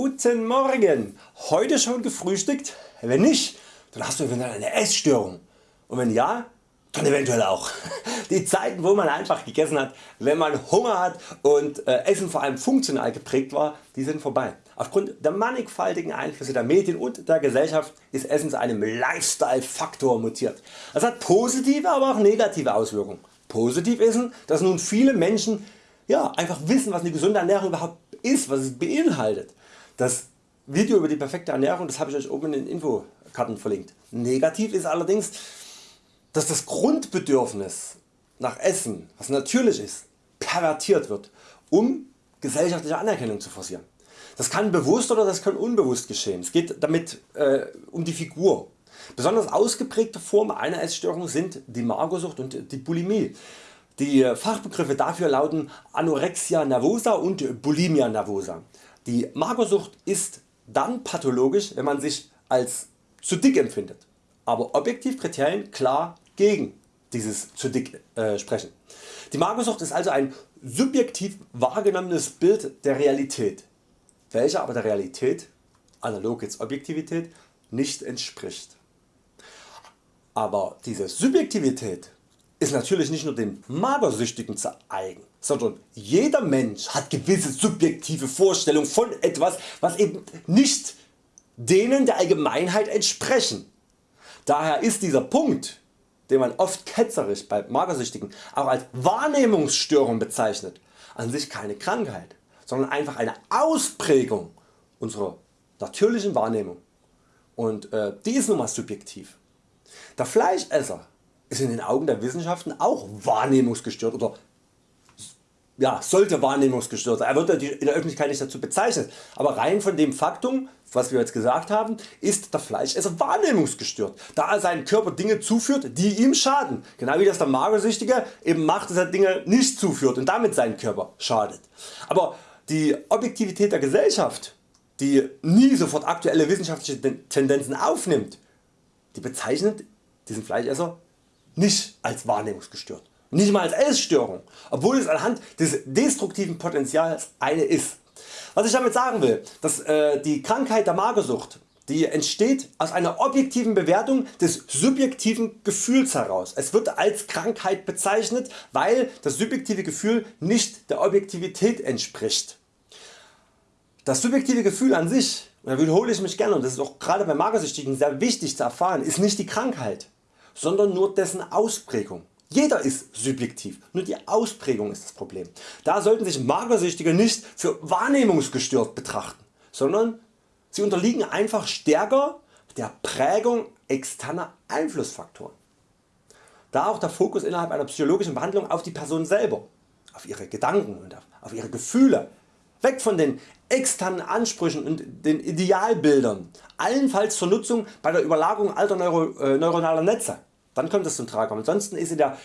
Guten Morgen! Heute schon gefrühstückt? Wenn nicht, dann hast du eventuell eine Essstörung und wenn ja, dann eventuell auch. Die Zeiten wo man einfach gegessen hat, wenn man Hunger hat und äh, Essen vor allem funktional geprägt war, die sind vorbei. Aufgrund der mannigfaltigen Einflüsse der Medien und der Gesellschaft ist Essen zu einem Lifestyle Faktor mutiert. Das hat positive aber auch negative Auswirkungen. Positiv ist, dass nun viele Menschen ja, einfach wissen was eine gesunde Ernährung überhaupt ist, was es beinhaltet. Das Video über die perfekte Ernährung das habe ich Euch oben in den Infokarten verlinkt. Negativ ist allerdings dass das Grundbedürfnis nach Essen, was natürlich ist, pervertiert wird, um gesellschaftliche Anerkennung zu forcieren. Das kann bewusst oder das kann unbewusst geschehen. Es geht damit äh, um die Figur. Besonders ausgeprägte Formen einer Essstörung sind die Magersucht und die Bulimie. Die Fachbegriffe dafür lauten Anorexia nervosa und Bulimia nervosa. Die Magersucht ist dann pathologisch wenn man sich als zu dick empfindet, aber Objektivkriterien klar gegen dieses zu dick äh, sprechen. Die Magersucht ist also ein subjektiv wahrgenommenes Bild der Realität, welcher aber der Realität, analog jetzt Objektivität, nicht entspricht. Aber diese Subjektivität ist natürlich nicht nur den Magersüchtigen zu eigen, sondern jeder Mensch hat gewisse subjektive Vorstellungen von etwas was eben nicht denen der Allgemeinheit entsprechen. Daher ist dieser Punkt den man oft ketzerisch bei Magersüchtigen auch als Wahrnehmungsstörung bezeichnet, an sich keine Krankheit, sondern einfach eine Ausprägung unserer natürlichen Wahrnehmung und äh, die ist nun mal subjektiv. Der Fleischesser ist in den Augen der Wissenschaften auch wahrnehmungsgestört oder ja, sollte wahrnehmungsgestört sein. Er wird in der Öffentlichkeit nicht dazu bezeichnet, aber rein von dem Faktum, was wir jetzt gesagt haben, ist der Fleischesser wahrnehmungsgestört, da er seinem Körper Dinge zuführt, die ihm schaden. Genau wie das der Magersüchtige eben macht, dass er Dinge nicht zuführt und damit seinen Körper schadet. Aber die Objektivität der Gesellschaft, die nie sofort aktuelle wissenschaftliche Tendenzen aufnimmt, die bezeichnet diesen Fleischesser nicht als wahrnehmungsgestört nicht mal als Essstörung, obwohl es anhand des destruktiven Potentials eine ist. Was ich damit sagen will, dass äh, die Krankheit der Magersucht die entsteht aus einer objektiven Bewertung des subjektiven Gefühls heraus. Es wird als Krankheit bezeichnet, weil das subjektive Gefühl nicht der Objektivität entspricht. Das subjektive Gefühl an sich, und da wiederhole ich mich gerne und das ist auch gerade bei Magersüchtigen sehr wichtig zu erfahren, ist nicht die Krankheit, sondern nur dessen Ausprägung. Jeder ist subjektiv, nur die Ausprägung ist das Problem. Da sollten sich Magersüchtige nicht für wahrnehmungsgestört betrachten, sondern sie unterliegen einfach stärker der Prägung externer Einflussfaktoren. Da auch der Fokus innerhalb einer psychologischen Behandlung auf die Person selber, auf ihre Gedanken und auf ihre Gefühle, weg von den externen Ansprüchen und den Idealbildern, allenfalls zur Nutzung bei der Überlagerung alter Neuro, äh, neuronaler Netze. Dann kommt es zum Tragen. Ansonsten ist in der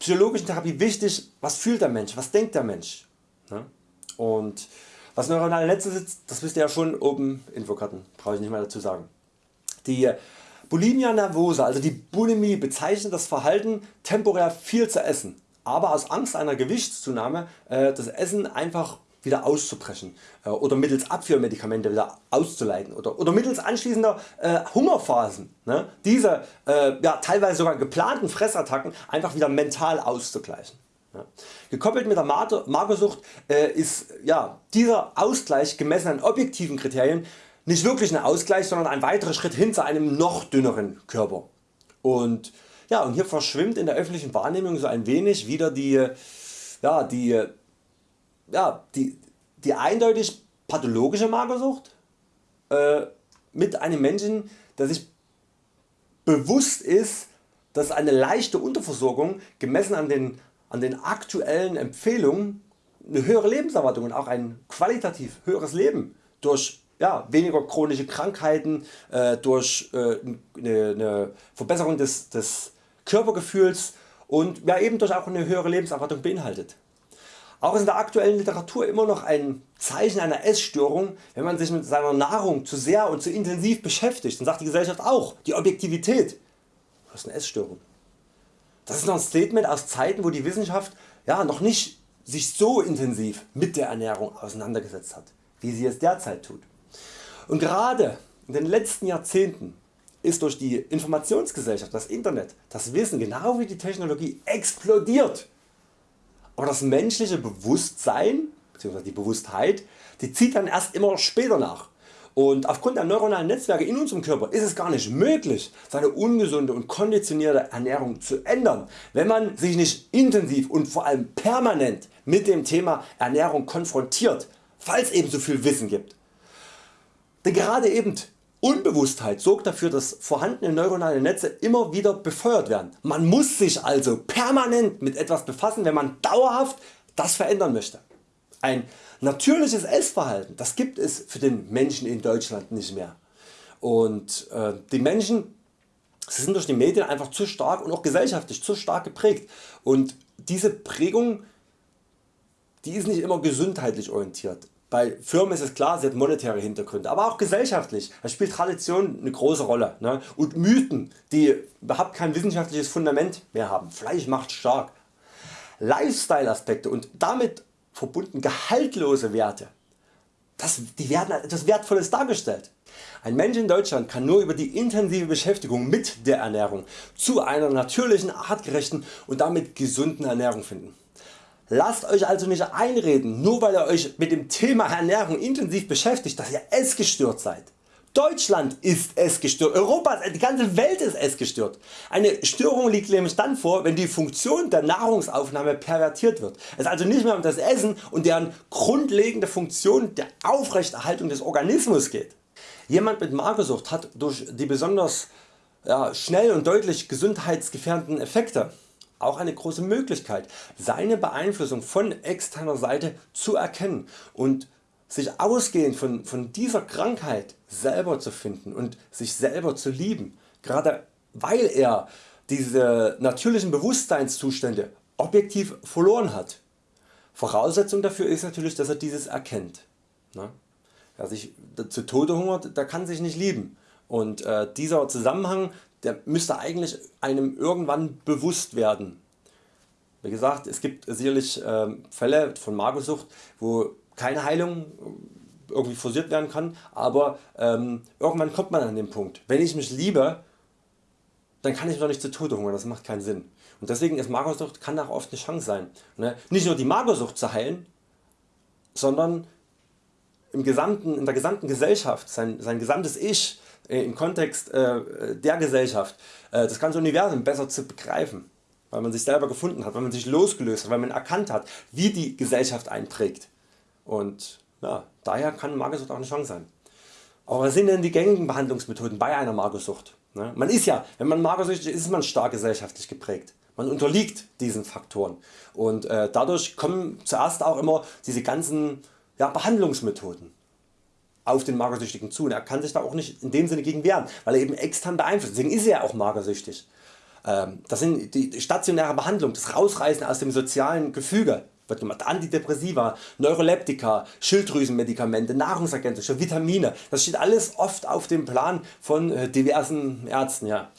psychologischen Therapie wichtig, was fühlt der Mensch, was denkt der Mensch. Ne? Und was neuronale Netze sind, das wisst ihr ja schon oben Infokarten, brauche ich nicht mehr dazu sagen. Die Bulimia nervosa, also die Bulimie bezeichnet das Verhalten temporär viel zu essen, aber aus Angst einer Gewichtszunahme äh, das Essen einfach wieder auszubrechen äh, oder mittels Abführmedikamente wieder auszuleiten oder, oder mittels anschließender äh, Hungerphasen ne, diese äh, ja, teilweise sogar geplanten Fressattacken einfach wieder mental auszugleichen. Ja. Gekoppelt mit der Magersucht äh, ist ja, dieser Ausgleich gemessen an objektiven Kriterien nicht wirklich ein Ausgleich, sondern ein weiterer Schritt hin zu einem noch dünneren Körper. Und, ja, und hier verschwimmt in der öffentlichen Wahrnehmung so ein wenig wieder die, ja, die ja, die, die eindeutig pathologische Magersucht äh, mit einem Menschen der sich bewusst ist dass eine leichte Unterversorgung gemessen an den, an den aktuellen Empfehlungen eine höhere Lebenserwartung und auch ein qualitativ höheres Leben durch ja, weniger chronische Krankheiten, äh, durch äh, eine, Verbesserung des, des Körpergefühls und ja, eben durch auch eine höhere Lebenserwartung beinhaltet. Auch ist in der aktuellen Literatur immer noch ein Zeichen einer Essstörung, wenn man sich mit seiner Nahrung zu sehr und zu intensiv beschäftigt. Dann sagt die Gesellschaft auch, die Objektivität, du hast eine Essstörung. Das ist noch ein Statement aus Zeiten wo die Wissenschaft ja, noch nicht sich so intensiv mit der Ernährung auseinandergesetzt hat, wie sie es derzeit tut. Und gerade in den letzten Jahrzehnten ist durch die Informationsgesellschaft, das Internet, das Wissen genau wie die Technologie explodiert. Aber das menschliche Bewusstsein bzw. die Bewusstheit, die zieht dann erst immer später nach. Und aufgrund der neuronalen Netzwerke in unserem Körper ist es gar nicht möglich seine ungesunde und konditionierte Ernährung zu ändern, wenn man sich nicht intensiv und vor allem permanent mit dem Thema Ernährung konfrontiert, falls eben so viel Wissen gibt. Denn gerade eben Unbewusstheit sorgt dafür dass vorhandene neuronale Netze immer wieder befeuert werden. Man muss sich also permanent mit etwas befassen wenn man dauerhaft das verändern möchte. Ein natürliches Essverhalten das gibt es für den Menschen in Deutschland nicht mehr. Und äh, die Menschen sie sind durch die Medien einfach zu stark und auch gesellschaftlich zu stark geprägt. Und diese Prägung die ist nicht immer gesundheitlich orientiert. Bei Firmen ist es klar, sie hat monetäre Hintergründe, aber auch gesellschaftlich. Da spielt Tradition eine große Rolle. Ne? Und Mythen, die überhaupt kein wissenschaftliches Fundament mehr haben. Fleisch macht stark. Lifestyle Aspekte und damit verbunden gehaltlose Werte, das, die werden als etwas Wertvolles dargestellt. Ein Mensch in Deutschland kann nur über die intensive Beschäftigung mit der Ernährung zu einer natürlichen, artgerechten und damit gesunden Ernährung finden. Lasst Euch also nicht einreden, nur weil ihr Euch mit dem Thema Ernährung intensiv beschäftigt, dass ihr essgestört seid. Deutschland ist essgestört, Europa, die ganze Welt ist essgestört. Eine Störung liegt nämlich dann vor, wenn die Funktion der Nahrungsaufnahme pervertiert wird. Es also nicht mehr um das Essen und deren grundlegende Funktion der Aufrechterhaltung des Organismus geht. Jemand mit Magersucht hat durch die besonders ja, schnell und deutlich gesundheitsgefährdenden Effekte auch eine große Möglichkeit seine Beeinflussung von externer Seite zu erkennen und sich ausgehend von, von dieser Krankheit selber zu finden und sich selber zu lieben, gerade weil er diese natürlichen Bewusstseinszustände objektiv verloren hat. Voraussetzung dafür ist natürlich dass er dieses erkennt. Ne? Wer sich zu Tode hungert, der kann sich nicht lieben und äh, dieser Zusammenhang der müsste eigentlich einem irgendwann bewusst werden. Wie gesagt es gibt sicherlich äh, Fälle von Magersucht wo keine Heilung irgendwie forciert werden kann, aber ähm, irgendwann kommt man an den Punkt. Wenn ich mich liebe, dann kann ich mich doch nicht zu Tode hungern, das macht keinen Sinn. Und deswegen ist Magersucht kann auch oft eine Chance sein. Ne? Nicht nur die Magersucht zu heilen, sondern im gesamten, in der gesamten Gesellschaft, sein, sein gesamtes Ich äh, im Kontext äh, der Gesellschaft, äh, das ganze Universum besser zu begreifen, weil man sich selber gefunden hat, weil man sich losgelöst hat, weil man erkannt hat, wie die Gesellschaft einprägt. Und ja, daher kann Magersucht auch eine Chance sein. Aber was sind denn die gängigen Behandlungsmethoden bei einer Magersucht? Ne? Man ist ja, wenn man magersüchtig ist, ist man stark gesellschaftlich geprägt. Man unterliegt diesen Faktoren und äh, dadurch kommen zuerst auch immer diese ganzen ja, Behandlungsmethoden auf den Magersüchtigen zu und er kann sich da auch nicht in dem Sinne gegen wehren, weil er eben extern beeinflusst, deswegen ist er auch magersüchtig. Ähm, das sind die stationäre Behandlung, das Rausreißen aus dem sozialen Gefüge wird gemacht. Antidepressiva, Neuroleptika, Schilddrüsenmedikamente, Nahrungsergänzungen, Vitamine, das steht alles oft auf dem Plan von äh, diversen Ärzten. Ja.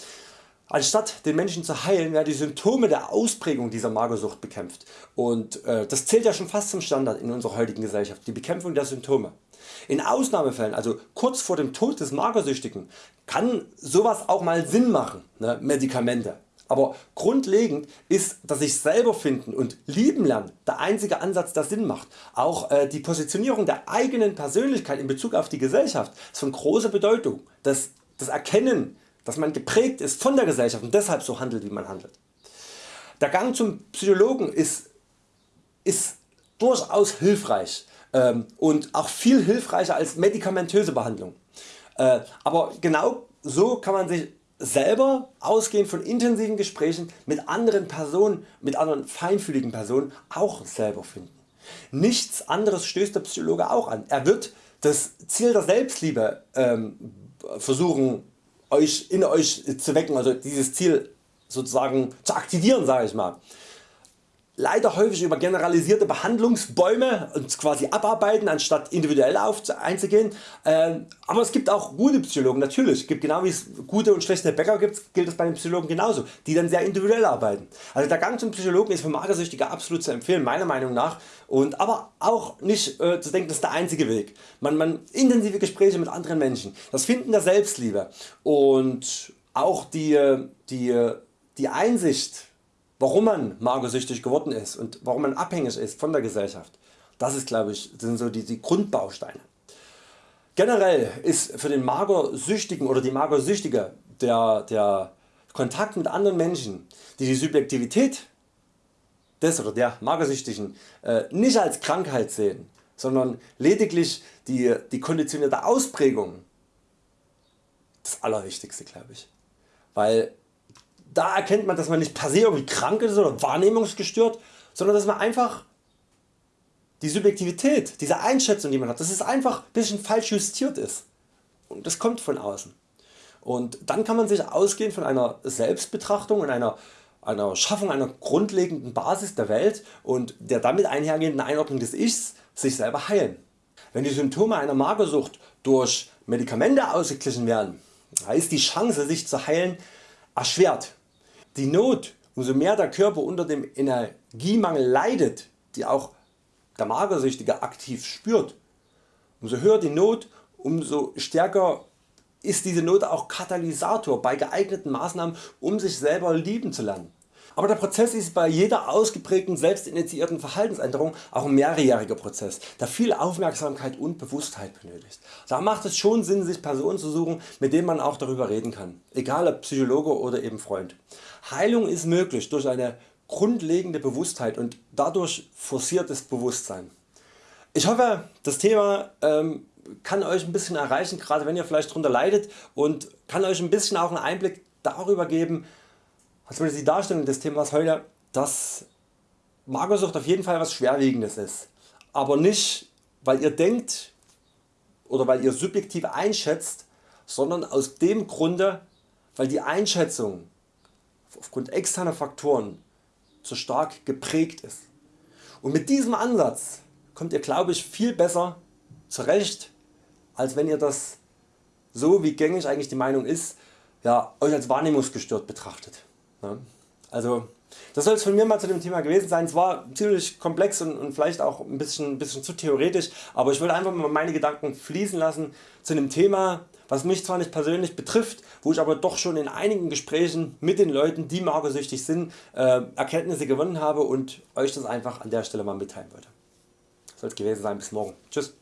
Anstatt den Menschen zu heilen werden die Symptome der Ausprägung dieser Magersucht bekämpft und äh, das zählt ja schon fast zum Standard in unserer heutigen Gesellschaft, die Bekämpfung der Symptome. In Ausnahmefällen, also kurz vor dem Tod des Magersüchtigen, kann sowas auch mal Sinn machen, ne, Medikamente. Aber grundlegend ist das sich selber finden und lieben lernen der einzige Ansatz der Sinn macht. Auch äh, die Positionierung der eigenen Persönlichkeit in Bezug auf die Gesellschaft ist von großer Bedeutung. Das, das Erkennen dass man geprägt ist von der Gesellschaft und deshalb so handelt wie man handelt. Der Gang zum Psychologen ist, ist durchaus hilfreich und auch viel hilfreicher als medikamentöse Behandlung. Äh, aber genau so kann man sich selber ausgehend von intensiven Gesprächen mit anderen Personen, mit anderen feinfühligen Personen auch selber finden. Nichts anderes stößt der Psychologe auch an. Er wird das Ziel der Selbstliebe ähm, versuchen euch in Euch zu wecken, also dieses Ziel sozusagen zu aktivieren sage ich mal. Leider häufig über generalisierte Behandlungsbäume und quasi abarbeiten anstatt individuell einzugehen. Ähm, aber es gibt auch gute Psychologen natürlich, gibt genau wie es gute und schlechte Bäcker gibt, gilt es bei den Psychologen genauso, die dann sehr individuell arbeiten. Also der Gang zum Psychologen ist für Magersüchtige absolut zu empfehlen meiner Meinung nach und aber auch nicht äh, zu denken das ist der einzige Weg. Man, man intensive Gespräche mit anderen Menschen, das Finden der Selbstliebe und auch die, die, die Einsicht warum man magersüchtig geworden ist und warum man abhängig ist von der Gesellschaft. Das ist glaube ich sind so die, die Grundbausteine. Generell ist für den Magersüchtigen oder die Magersüchtige der, der Kontakt mit anderen Menschen, die die Subjektivität des oder der Magersüchtigen äh, nicht als Krankheit sehen, sondern lediglich die, die konditionierte Ausprägung, das Allerwichtigste glaube ich. Weil da erkennt man dass man nicht per se irgendwie krank ist oder wahrnehmungsgestört, sondern dass man einfach die Subjektivität, diese Einschätzung die man hat, dass es einfach ein bisschen falsch justiert ist und das kommt von außen. Und dann kann man sich ausgehend von einer Selbstbetrachtung und einer, einer Schaffung einer grundlegenden Basis der Welt und der damit einhergehenden Einordnung des Ichs sich selber heilen. Wenn die Symptome einer Magersucht durch Medikamente ausgeglichen werden, ist die Chance sich zu heilen erschwert. Die Not, umso mehr der Körper unter dem Energiemangel leidet, die auch der Magersüchtige aktiv spürt, umso höher die Not, umso stärker ist diese Not auch Katalysator bei geeigneten Maßnahmen um sich selber lieben zu lernen. Aber der Prozess ist bei jeder ausgeprägten selbstinitiierten Verhaltensänderung auch ein mehrjähriger Prozess, der viel Aufmerksamkeit und Bewusstheit benötigt. Da macht es schon Sinn sich Personen zu suchen mit denen man auch darüber reden kann, egal ob Psychologe oder eben Freund. Heilung ist möglich durch eine grundlegende Bewusstheit und dadurch forciertes Bewusstsein. Ich hoffe das Thema ähm, kann Euch ein bisschen erreichen, gerade wenn ihr vielleicht darunter leidet und kann Euch ein bisschen auch einen Einblick darüber geben würde die Darstellung des Themas heute, dass Magersucht auf jeden Fall was Schwerwiegendes ist, aber nicht weil ihr denkt oder weil ihr subjektiv einschätzt, sondern aus dem Grunde weil die Einschätzung aufgrund externer Faktoren zu stark geprägt ist. Und mit diesem Ansatz kommt ihr glaube ich viel besser zurecht als wenn ihr das so wie gängig eigentlich die Meinung ist, ja, Euch als wahrnehmungsgestört betrachtet. Also das soll es von mir mal zu dem Thema gewesen sein. Es war ziemlich komplex und, und vielleicht auch ein bisschen, bisschen zu theoretisch, aber ich wollte einfach mal meine Gedanken fließen lassen zu einem Thema, was mich zwar nicht persönlich betrifft, wo ich aber doch schon in einigen Gesprächen mit den Leuten, die magersüchtig sind, äh, Erkenntnisse gewonnen habe und Euch das einfach an der Stelle mal mitteilen wollte. Soll es gewesen sein. Bis morgen. Tschüss.